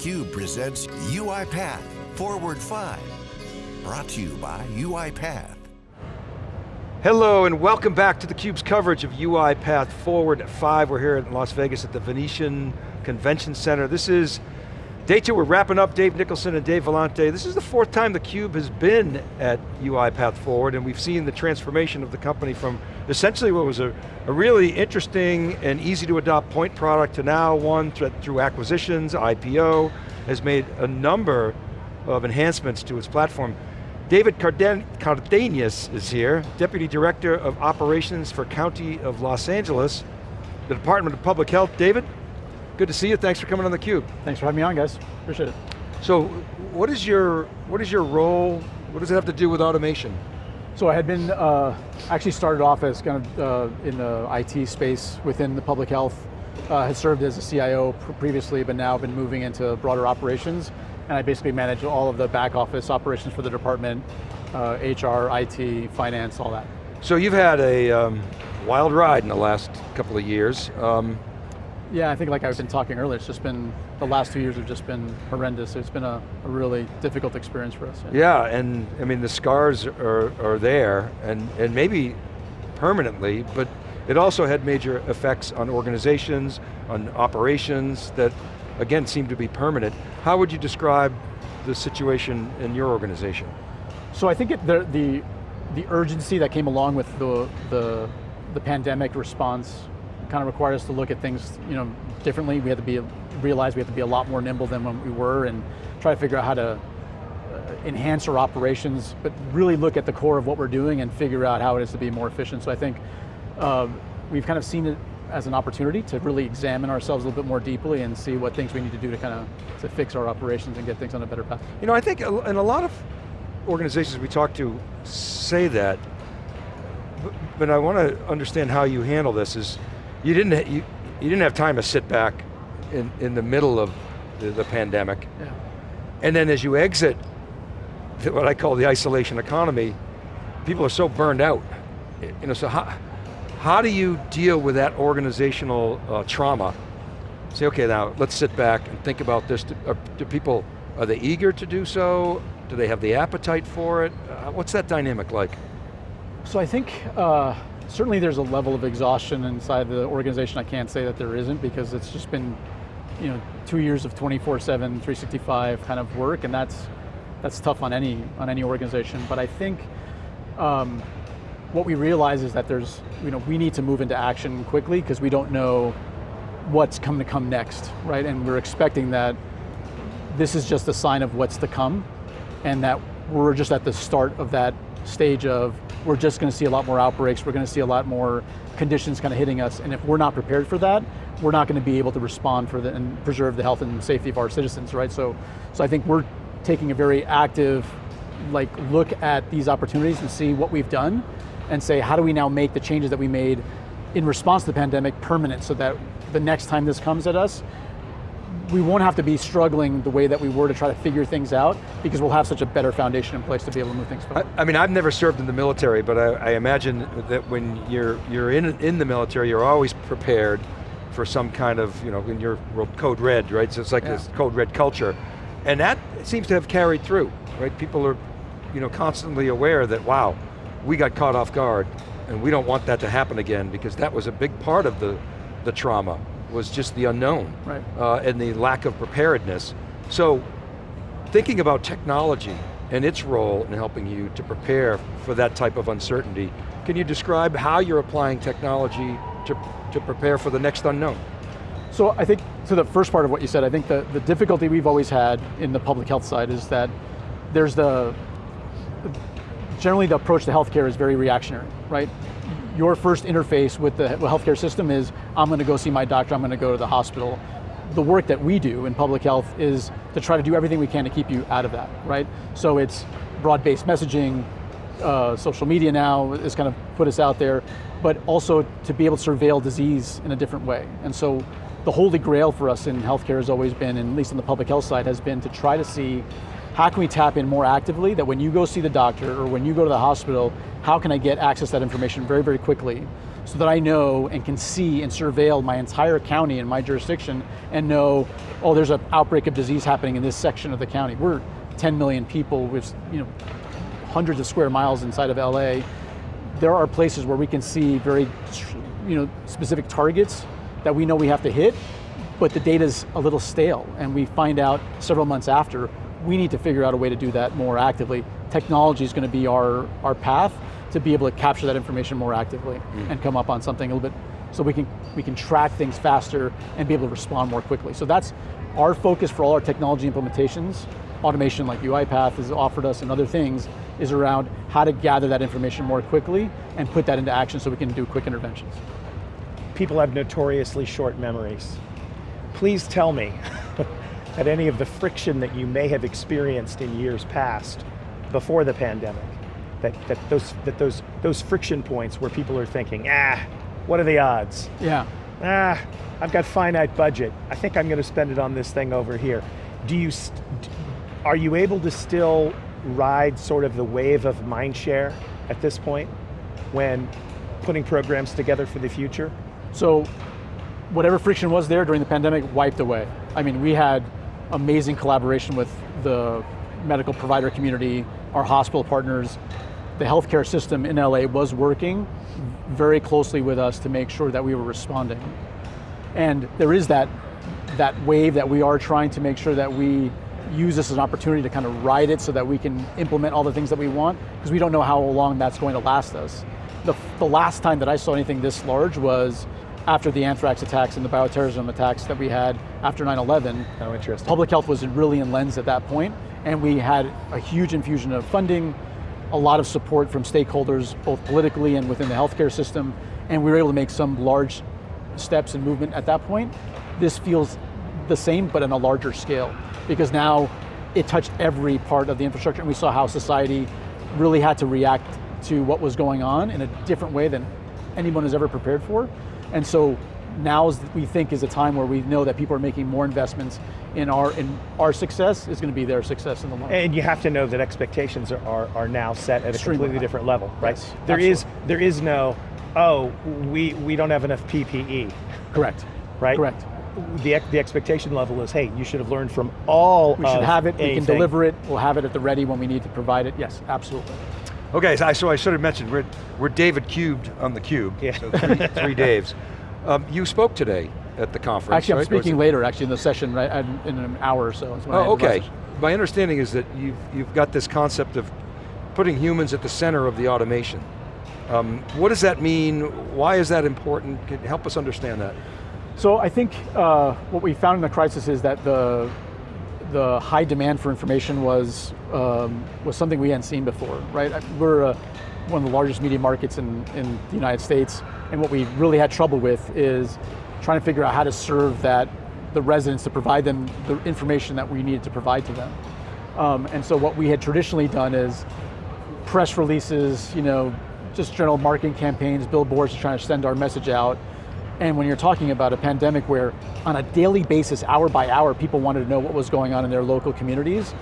theCUBE presents UiPath Forward 5. Brought to you by UiPath. Hello and welcome back to theCUBE's coverage of UiPath Forward 5. We're here in Las Vegas at the Venetian Convention Center. This is day two, we're wrapping up Dave Nicholson and Dave Vellante. This is the fourth time theCUBE has been at UiPath Forward and we've seen the transformation of the company from essentially what was a, a really interesting and easy to adopt point product to now one through acquisitions, IPO, has made a number of enhancements to its platform. David Carden Cardenas is here, Deputy Director of Operations for County of Los Angeles, the Department of Public Health. David, good to see you, thanks for coming on theCUBE. Thanks for having me on guys, appreciate it. So, what is your, what is your role, what does it have to do with automation? So I had been, uh, actually started off as kind of uh, in the IT space within the public health, uh, had served as a CIO previously, but now been moving into broader operations, and I basically manage all of the back office operations for the department, HR, uh, IT, finance, all that. So you've had a um, wild ride in the last couple of years. Um, yeah, I think like I've been talking earlier, it's just been, the last two years have just been horrendous. It's been a, a really difficult experience for us. Yeah. yeah, and I mean the scars are, are there, and, and maybe permanently, but it also had major effects on organizations, on operations that, again, seem to be permanent. How would you describe the situation in your organization? So I think it, the, the, the urgency that came along with the, the, the pandemic response kind of required us to look at things you know, differently. We had to be, realize we had to be a lot more nimble than when we were and try to figure out how to uh, enhance our operations, but really look at the core of what we're doing and figure out how it is to be more efficient. So I think uh, we've kind of seen it as an opportunity to really examine ourselves a little bit more deeply and see what things we need to do to kind of to fix our operations and get things on a better path. You know, I think in a lot of organizations we talk to say that, but I want to understand how you handle this is, you didn't, you, you didn't have time to sit back in, in the middle of the, the pandemic. Yeah. And then as you exit what I call the isolation economy, people are so burned out. You know, so how, how do you deal with that organizational uh, trauma? Say, okay, now let's sit back and think about this. Do, are, do, people, are they eager to do so? Do they have the appetite for it? Uh, what's that dynamic like? So I think, uh, certainly there's a level of exhaustion inside the organization. I can't say that there isn't because it's just been you know, two years of 24-7, 365 kind of work and that's, that's tough on any, on any organization. But I think um, what we realize is that there's, you know, we need to move into action quickly because we don't know what's coming to come next, right? And we're expecting that this is just a sign of what's to come and that we're just at the start of that stage of we're just going to see a lot more outbreaks, we're going to see a lot more conditions kind of hitting us, and if we're not prepared for that, we're not going to be able to respond for the, and preserve the health and safety of our citizens, right? So, so I think we're taking a very active like look at these opportunities and see what we've done and say, how do we now make the changes that we made in response to the pandemic permanent so that the next time this comes at us, we won't have to be struggling the way that we were to try to figure things out because we'll have such a better foundation in place to be able to move things forward. I, I mean, I've never served in the military, but I, I, imagine that when you're, you're in, in the military, you're always prepared for some kind of, you know, in your world, code red, right? So it's like yeah. this code red culture. And that seems to have carried through, right? People are, you know, constantly aware that, wow, we got caught off guard, and we don't want that to happen again because that was a big part of the, the trauma, was just the unknown right. uh, and the lack of preparedness. So, thinking about technology and its role in helping you to prepare for that type of uncertainty, can you describe how you're applying technology to, to prepare for the next unknown? So I think, to the first part of what you said, I think the, the difficulty we've always had in the public health side is that there's the, generally the approach to healthcare is very reactionary, right? Your first interface with the healthcare system is, I'm going to go see my doctor, I'm going to go to the hospital. The work that we do in public health is to try to do everything we can to keep you out of that, right? So it's broad-based messaging, uh, social media now has kind of put us out there, but also to be able to surveil disease in a different way. And so the holy grail for us in healthcare has always been, and at least on the public health side, has been to try to see how can we tap in more actively that when you go see the doctor or when you go to the hospital, how can I get access to that information very, very quickly so that I know and can see and surveil my entire county and my jurisdiction and know, oh, there's an outbreak of disease happening in this section of the county. We're 10 million people with you know, hundreds of square miles inside of LA. There are places where we can see very you know, specific targets that we know we have to hit, but the data's a little stale and we find out several months after, we need to figure out a way to do that more actively. Technology is going to be our, our path to be able to capture that information more actively mm. and come up on something a little bit so we can, we can track things faster and be able to respond more quickly. So that's our focus for all our technology implementations. Automation like UiPath has offered us and other things is around how to gather that information more quickly and put that into action so we can do quick interventions. People have notoriously short memories. Please tell me that any of the friction that you may have experienced in years past before the pandemic that, that, those, that those, those friction points where people are thinking, ah, what are the odds? Yeah. Ah, I've got finite budget. I think I'm going to spend it on this thing over here. Do you, are you able to still ride sort of the wave of mind share at this point when putting programs together for the future? So, whatever friction was there during the pandemic wiped away. I mean, we had amazing collaboration with the medical provider community, our hospital partners, the healthcare system in LA was working very closely with us to make sure that we were responding. And there is that, that wave that we are trying to make sure that we use this as an opportunity to kind of ride it so that we can implement all the things that we want, because we don't know how long that's going to last us. The, the last time that I saw anything this large was after the anthrax attacks and the bioterrorism attacks that we had after 9-11. Oh, interesting. Public health was really in lens at that point, and we had a huge infusion of funding, a lot of support from stakeholders, both politically and within the healthcare system, and we were able to make some large steps and movement at that point. This feels the same, but on a larger scale, because now it touched every part of the infrastructure, and we saw how society really had to react to what was going on in a different way than anyone has ever prepared for. And so now is, we think is a time where we know that people are making more investments in our in our success is going to be their success in the long run. And you have to know that expectations are, are, are now set at Extremely a completely high. different level, right? Yes, there is there is no, oh, we, we don't have enough PPE. Correct. Right? Correct. The, the expectation level is, hey, you should have learned from all We should have it, anything. we can deliver it, we'll have it at the ready when we need to provide it. Yes, absolutely. Okay, so I, so I should have mentioned, we're, we're David cubed on the cube, yeah. so three, three Daves. Um, you spoke today at the conference. Actually, I'm right? speaking later, actually, in the session, right, in an hour or so. Oh, okay. My understanding is that you've, you've got this concept of putting humans at the center of the automation. Um, what does that mean? Why is that important? Can help us understand that. So I think uh, what we found in the crisis is that the the high demand for information was um, was something we hadn't seen before, right? We're uh, one of the largest media markets in, in the United States, and what we really had trouble with is trying to figure out how to serve that, the residents to provide them the information that we needed to provide to them. Um, and so what we had traditionally done is press releases, you know, just general marketing campaigns, billboards trying to send our message out. And when you're talking about a pandemic where on a daily basis, hour by hour, people wanted to know what was going on in their local communities,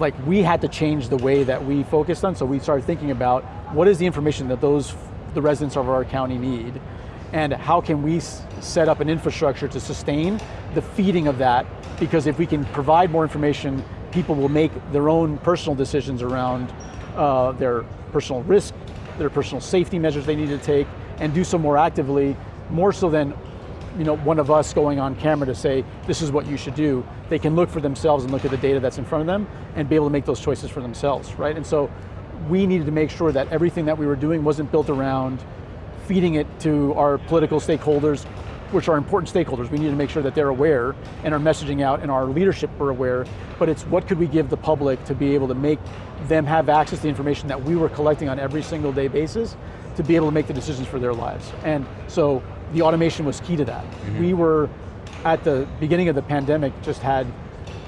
like we had to change the way that we focused on, so we started thinking about what is the information that those, the residents of our county need, and how can we set up an infrastructure to sustain the feeding of that, because if we can provide more information, people will make their own personal decisions around uh, their personal risk, their personal safety measures they need to take, and do so more actively, more so than you know, one of us going on camera to say, this is what you should do, they can look for themselves and look at the data that's in front of them and be able to make those choices for themselves, right? And so we needed to make sure that everything that we were doing wasn't built around feeding it to our political stakeholders, which are important stakeholders. We need to make sure that they're aware and our messaging out and our leadership are aware, but it's what could we give the public to be able to make them have access to the information that we were collecting on every single day basis to be able to make the decisions for their lives. And so the automation was key to that. Mm -hmm. We were, at the beginning of the pandemic, just had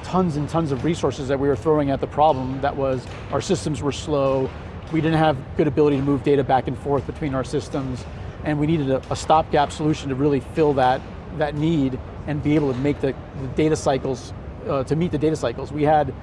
tons and tons of resources that we were throwing at the problem that was our systems were slow, we didn't have good ability to move data back and forth between our systems, and we needed a, a stopgap solution to really fill that, that need and be able to make the, the data cycles, uh, to meet the data cycles. We had,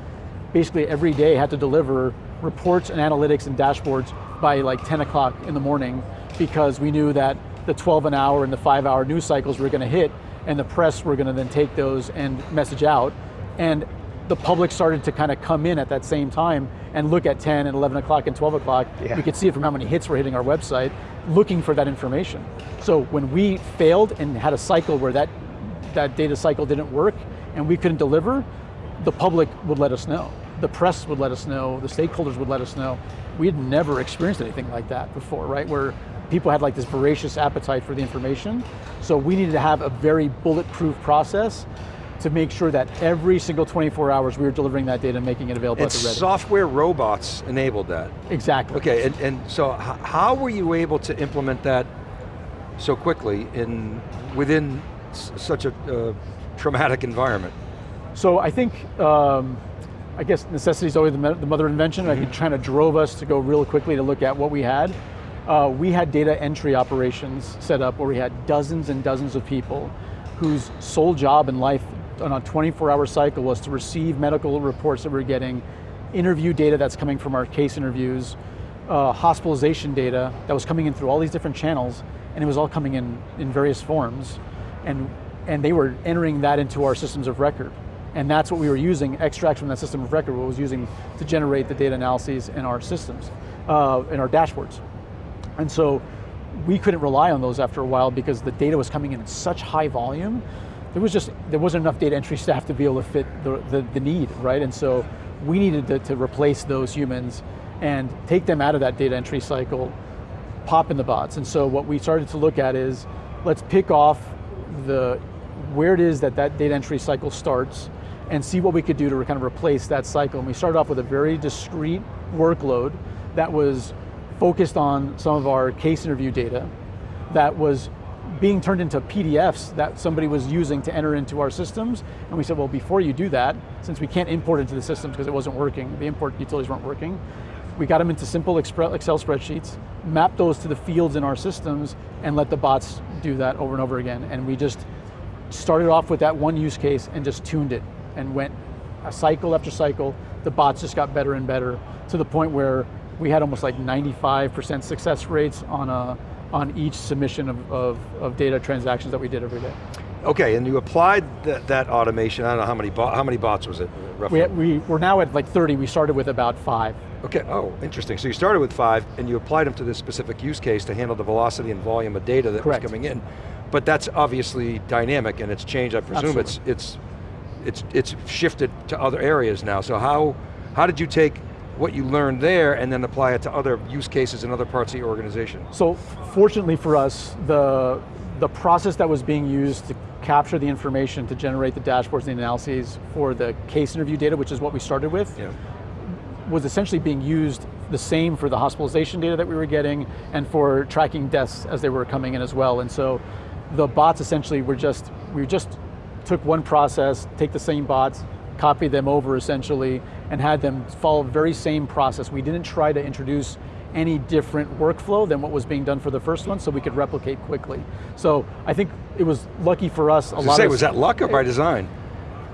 basically every day had to deliver reports and analytics and dashboards by like 10 o'clock in the morning because we knew that the 12 an hour and the five hour news cycles were going to hit, and the press were going to then take those and message out. And the public started to kind of come in at that same time and look at 10 and 11 o'clock and 12 o'clock. Yeah. We could see it from how many hits were hitting our website, looking for that information. So when we failed and had a cycle where that, that data cycle didn't work and we couldn't deliver, the public would let us know. The press would let us know, the stakeholders would let us know. We had never experienced anything like that before, right? Where people had like this voracious appetite for the information. So we needed to have a very bulletproof process to make sure that every single 24 hours we were delivering that data and making it available And at the ready. software robots enabled that. exactly. Okay, and, and so how were you able to implement that so quickly in within such a uh, traumatic environment? So I think, um, I guess necessity is always the, mo- the mother of invention. I think kind of drove us to go real quickly to look at what we had. Uh, we had data entry operations set up where we had dozens and dozens of people whose sole job in life on a 24 hour cycle was to receive medical reports that we're getting, interview data that's coming from our case interviews, uh, hospitalization data that was coming in through all these different channels, and it was all coming in in various forms. And, and they were entering that into our systems of record. And that's what we were using, extracts from that system of record, what was using to generate the data analyses in our systems, uh, in our dashboards. And so we couldn't rely on those after a while because the data was coming in in such high volume. There was just, there wasn't enough data entry staff to be able to fit the, the, the need, right? And so we needed to, to replace those humans and take them out of that data entry cycle, pop in the bots. And so what we started to look at is, let's pick off the, where it is that that data entry cycle starts and see what we could do to kind of replace that cycle. And we started off with a very discrete workload that was focused on some of our case interview data that was being turned into PDFs that somebody was using to enter into our systems. And we said, well, before you do that, since we can't import into the systems because it wasn't working, the import utilities weren't working, we got them into simple Excel spreadsheets, mapped those to the fields in our systems, and let the bots do that over and over again. And we just started off with that one use case and just tuned it and went a cycle after cycle. The bots just got better and better to the point where we had almost like 95% success rates on a on each submission of, of, of data transactions that we did every day. Okay, and you applied that, that automation, I don't know how many, how many bots was it roughly? We, we, we're now at like 30, we started with about five. Okay, oh, interesting. So you started with five and you applied them to this specific use case to handle the velocity and volume of data that Correct. was coming in. But that's obviously dynamic and it's changed, I presume it's, it's, it's, it's shifted to other areas now. So how, how did you take what you learned there and then apply it to other use cases in other parts of your organization? So fortunately for us, the, the process that was being used to capture the information to generate the dashboards and the analyses for the case interview data, which is what we started with, Yeah. was essentially being used the same for the hospitalization data that we were getting and for tracking deaths as they were coming in as well. And so the bots essentially were just, we just took one process, take the same bots, copy them over essentially, and had them follow the very same process. We didn't try to introduce any different workflow than what was being done for the first one so we could replicate quickly. So I think it was lucky for us, a lot say, of- was that luck or by design?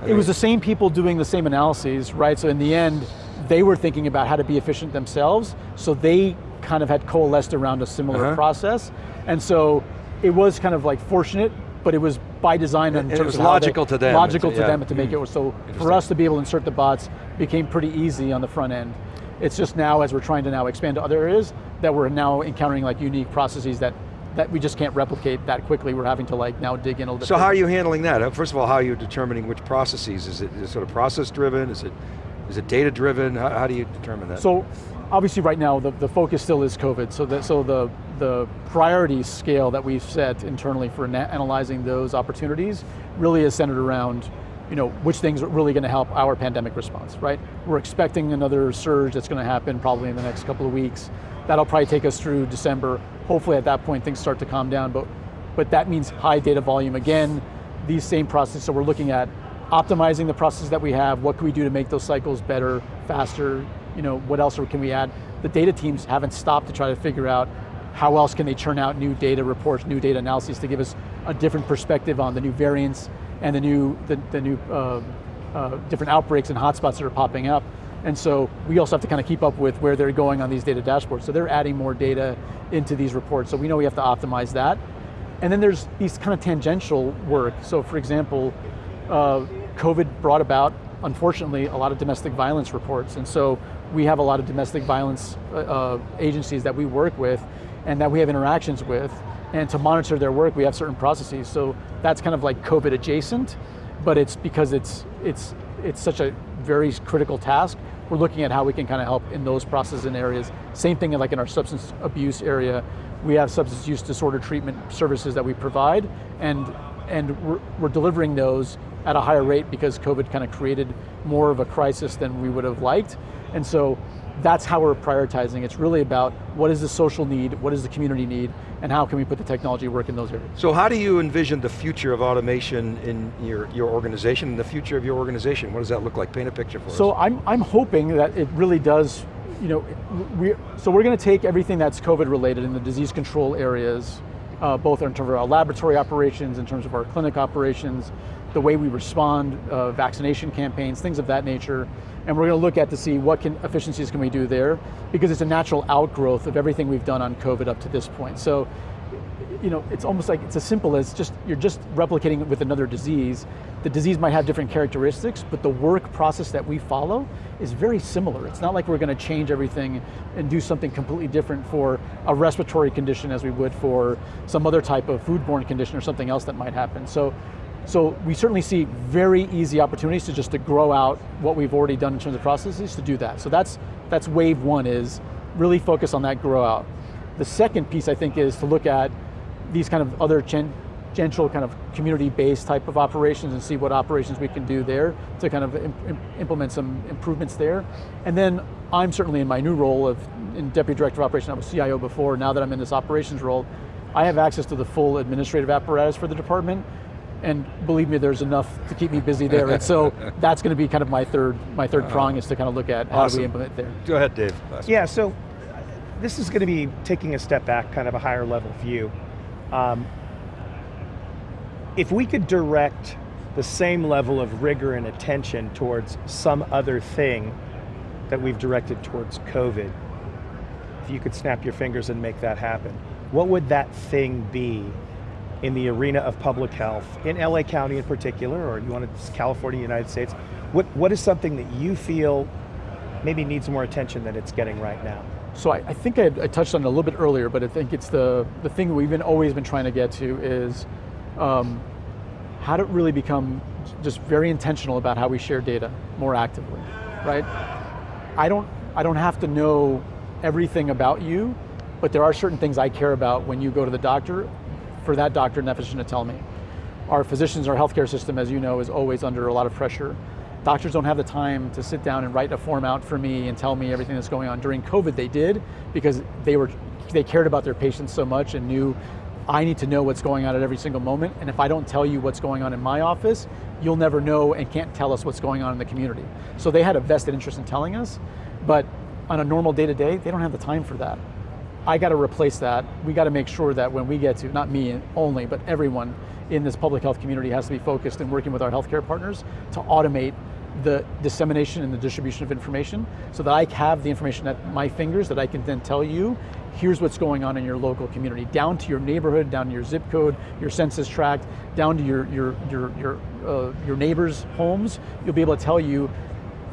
it was the same people doing the same analyses, right? So in the end, they were thinking about how to be efficient themselves, so they kind of had coalesced around a similar Uh-huh. process. And so it was kind of like fortunate, but it was by design in And it was of how they- logical to them. Logical to yeah. them to make it was so for us to be able to insert the bots became pretty easy on the front end. It's just now as we're trying to now expand to other areas that we're now encountering like unique processes that that we just can't replicate that quickly. We're having to like now dig in a little bit. So how are you handling that? Uh, First of all, how are you determining which processes? Is it, is it sort of process driven? Is it, is it data driven? How, how do you determine that? So obviously right now the, the focus still is COVID. So the, so the, the priority scale that we've set internally for analyzing those opportunities really is centered around you know, which things are really going to help our pandemic response, right? We're expecting another surge that's going to happen probably in the next couple of weeks. That'll probably take us through December. Hopefully at that point things start to calm down, but, but that means high data volume again, these same processes, so we're looking at optimizing the processes that we have, what can we do to make those cycles better, faster, you know, what else can we add? The data teams haven't stopped to try to figure out how else can they churn out new data reports, new data analyses to give us a different perspective on the new variants and the new, the, the new uh, uh, different outbreaks and hotspots that are popping up. And so we also have to kind of keep up with where they're going on these data dashboards. So they're adding more data into these reports. So we know we have to optimize that. And then there's these kind of tangential work. So for example, uh, COVID brought about, unfortunately, a lot of domestic violence reports. And so we have a lot of domestic violence uh, uh, agencies that we work with and that we have interactions with. And to monitor their work, we have certain processes. So that's kind of like COVID adjacent, but it's because it's, it's, it's such a very critical task. We're looking at how we can kind of help in those processes and areas. Same thing like in our substance abuse area. We have substance use disorder treatment services that we provide, and, and we're, we're delivering those at a higher rate because COVID kind of created more of a crisis than we would have liked. And so that's how we're prioritizing. It's really about what is the social need, what is the community need, and how can we put the technology work in those areas. So how do you envision the future of automation in your, your organization, and the future of your organization? What does that look like? Paint a picture for so us. So I'm, I'm hoping that it really does, you know, we, so we're going to take everything that's COVID related in the disease control areas, uh, both in terms of our laboratory operations, in terms of our clinic operations, the way we respond, uh, vaccination campaigns, things of that nature, and we're going to look at to see what can, efficiencies can we do there, because it's a natural outgrowth of everything we've done on COVID up to this point. So, you know, it's almost like, it's as simple as just, you're just replicating it with another disease. The disease might have different characteristics, but the work process that we follow is very similar. It's not like we're going to change everything and do something completely different for a respiratory condition as we would for some other type of foodborne condition or something else that might happen. So so we certainly see very easy opportunities to just to grow out what we've already done in terms of processes to do that. So that's, that's wave one is really focus on that grow out. The second piece I think is to look at these kind of other gen gentle kind of community-based type of operations and see what operations we can do there to kind of Im implement some improvements there. And then I'm certainly in my new role of in Deputy Director of Operations, I was CIO before, now that I'm in this operations role, I have access to the full administrative apparatus for the department, and believe me, there's enough to keep me busy there. and so that's going to be kind of my third, my third uh, prong is to kind of look at how do we implement there. Go ahead, Dave. Yeah, so this is going to be taking a step back, kind of a higher level view. Um, if we could direct the same level of rigor and attention towards some other thing that we've directed towards COVID, if you could snap your fingers and make that happen, what would that thing be in the arena of public health, in LA County in particular, or you want to California, United States, what, what is something that you feel maybe needs more attention than it's getting right now? So I, I think I, I, touched on it a little bit earlier, but I think it's the, the thing we've been always been trying to get to is um, how to really become just very intentional about how we share data more actively, right? I don't, I don't have to know everything about you, but there are certain things I care about when you go to the doctor for that doctor and that physician to tell me. Our physicians, our healthcare system, as you know, is always under a lot of pressure. Doctors don't have the time to sit down and write a form out for me and tell me everything that's going on. During COVID, they did because they were they cared about their patients so much and knew I need to know what's going on at every single moment, and if I don't tell you what's going on in my office, you'll never know and can't tell us what's going on in the community. So they had a vested interest in telling us, but on a normal day to day, they don't have the time for that. I got to replace that. We got to make sure that when we get to, not me only, but everyone in this public health community has to be focused in working with our healthcare partners to automate the dissemination and the distribution of information so that I have the information at my fingers that I can then tell you, here's what's going on in your local community, down to your neighborhood, down to your zip code, your census tract, down to your, your, your, your, uh, your neighbors' homes. You'll be able to tell you,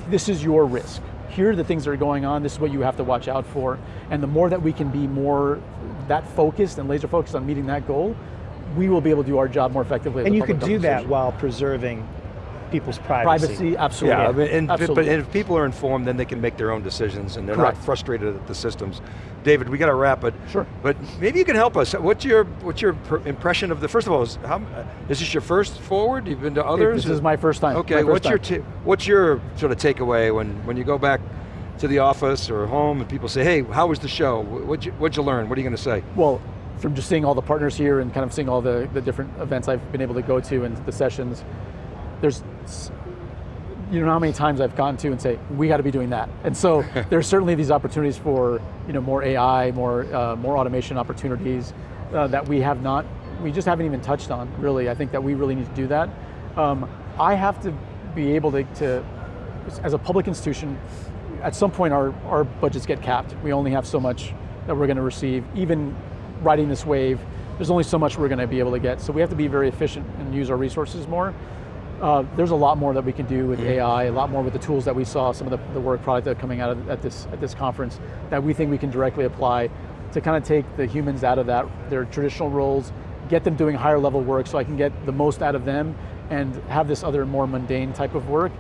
this is your risk here are the things that are going on, this is what you have to watch out for. And the more that we can be more that focused and laser focused on meeting that goal, we will be able to do our job more effectively. And you could do that while preserving people's privacy. Privacy, absolutely. Yeah, and, absolutely. but if people are informed, then they can make their own decisions and they're Correct. not frustrated at the systems. David, we got to wrap it. Sure. But maybe you can help us. What's your what's your impression of the, first of all, is, how, is this your first forward? You've been to others? This is my first time. Okay, first what's, time. Your what's your sort of takeaway when, when you go back to the office or home and people say, hey, how was the show? What'd you, what'd you learn? What are you going to say? Well, from just seeing all the partners here and kind of seeing all the, the different events I've been able to go to and the sessions, there's you know how many times I've gone to and say, we got to be doing that. And so there's certainly these opportunities for you know, more AI, more, uh, more automation opportunities uh, that we have not, we just haven't even touched on, really. I think that we really need to do that. Um, I have to be able to, to, as a public institution, at some point our, our budgets get capped. We only have so much that we're going to receive. Even riding this wave, there's only so much we're going to be able to get. So we have to be very efficient and use our resources more. Uh, there's a lot more that we can do with mm -hmm. AI, a lot more with the tools that we saw, some of the, the work product that are coming out of, at this at this conference that we think we can directly apply to kind of take the humans out of that, their traditional roles, get them doing higher level work so I can get the most out of them and have this other more mundane type of work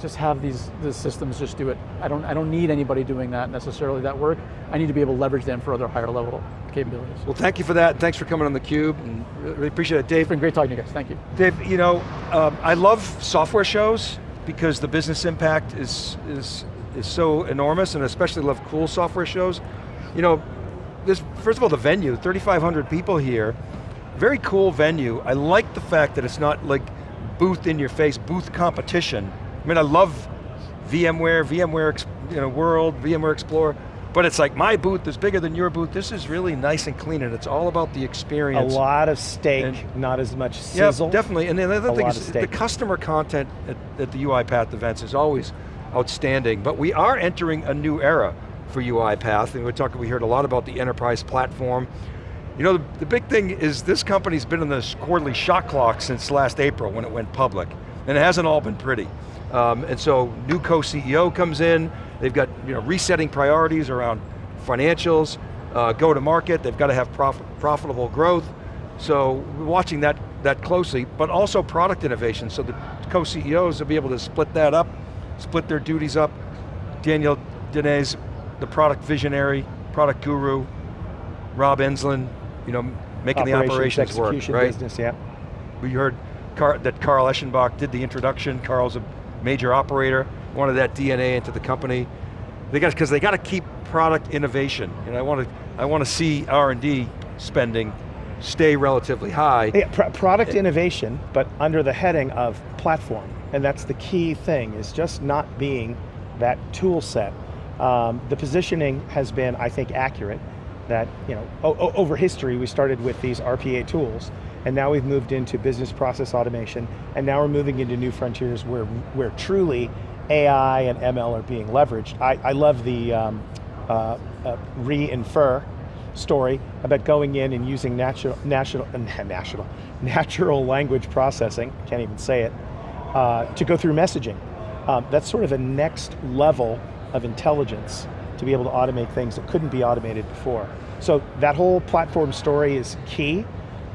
just have these, these systems just do it. I don't, I don't need anybody doing that necessarily, that work. I need to be able to leverage them for other higher level capabilities. Well, thank you for that. Thanks for coming on theCUBE. And really appreciate it, Dave. It's been great talking to you guys, thank you. Dave, you know, um, I love software shows because the business impact is, is, is so enormous and especially love cool software shows. You know, this, first of all, the venue, 3,500 people here, very cool venue. I like the fact that it's not like booth in your face, booth competition, mean, I love VMware, VMware you know, World, VMware Explorer, but it's like my booth is bigger than your booth. This is really nice and clean and it's all about the experience. A lot of steak, and, not as much sizzle. Yeah, definitely. And the other thing is the customer content at, at the UiPath events is always outstanding, but we are entering a new era for UiPath, and we talked, we heard a lot about the enterprise platform. You know, the, the big thing is this company's been in this quarterly shot clock since last April when it went public, and it hasn't all been pretty. Um, and so new co-CEO comes in, they've got you know, resetting priorities around financials, uh, go to market, they've got to have prof profitable growth. So we're watching that, that closely, but also product innovation. So the co-CEOs will be able to split that up, split their duties up. Daniel Dines, the product visionary, product guru, Rob Enslin, you know, making operations, the operations work, right? business, yeah. We heard Car that Carl Eschenbach did the introduction. Carl's a major operator, wanted that DNA into the company. They got, because they got to keep product innovation. And I want to, I want to see R&D spending stay relatively high. Yeah, pr product innovation, but under the heading of platform. And that's the key thing, is just not being that tool set. Um, the positioning has been, I think, accurate. That, you know, over history, we started with these RPA tools, and now we've moved into business process automation, and now we're moving into new frontiers where, where truly AI and ML are being leveraged. I, I love the um, uh, uh, Re:infer story about going in and using natural, natural, natural, natural language processing, can't even say it, uh, to go through messaging. Um, that's sort of a next level of intelligence to be able to automate things that couldn't be automated before. So that whole platform story is key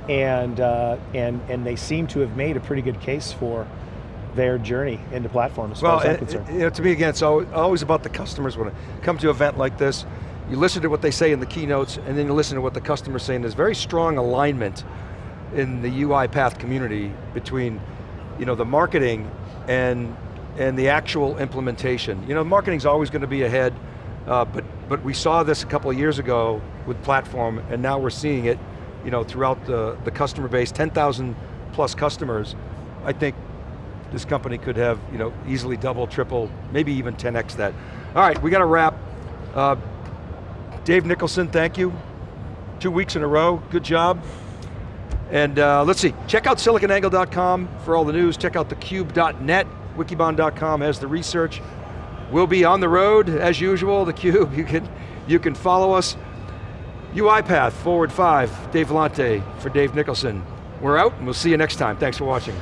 and, uh, and, and they seem to have made a pretty good case for their journey into platform as well, far as I'm concerned. You know, to me again, it's always about the customers when it comes to an event like this. You listen to what they say in the keynotes and then you listen to what the customer's saying. There's very strong alignment in the UiPath community between you know, the marketing and, and the actual implementation. You know, marketing's always going to be ahead, uh, but, but we saw this a couple of years ago with platform and now we're seeing it you know, throughout the, the customer base, 10,000 plus customers, I think this company could have you know, easily double, triple, maybe even 10x that. All right, we got to wrap. Uh, Dave Nicholson, thank you. Two weeks in a row, good job. And uh, let's see, check out siliconangle.com for all the news, check out thecube.net, wikibon.com has the research. We'll be on the road, as usual, theCUBE, you can, you can follow us. UiPath, Forward 5, Dave Vellante for Dave Nicholson. We're out and we'll see you next time. Thanks for watching.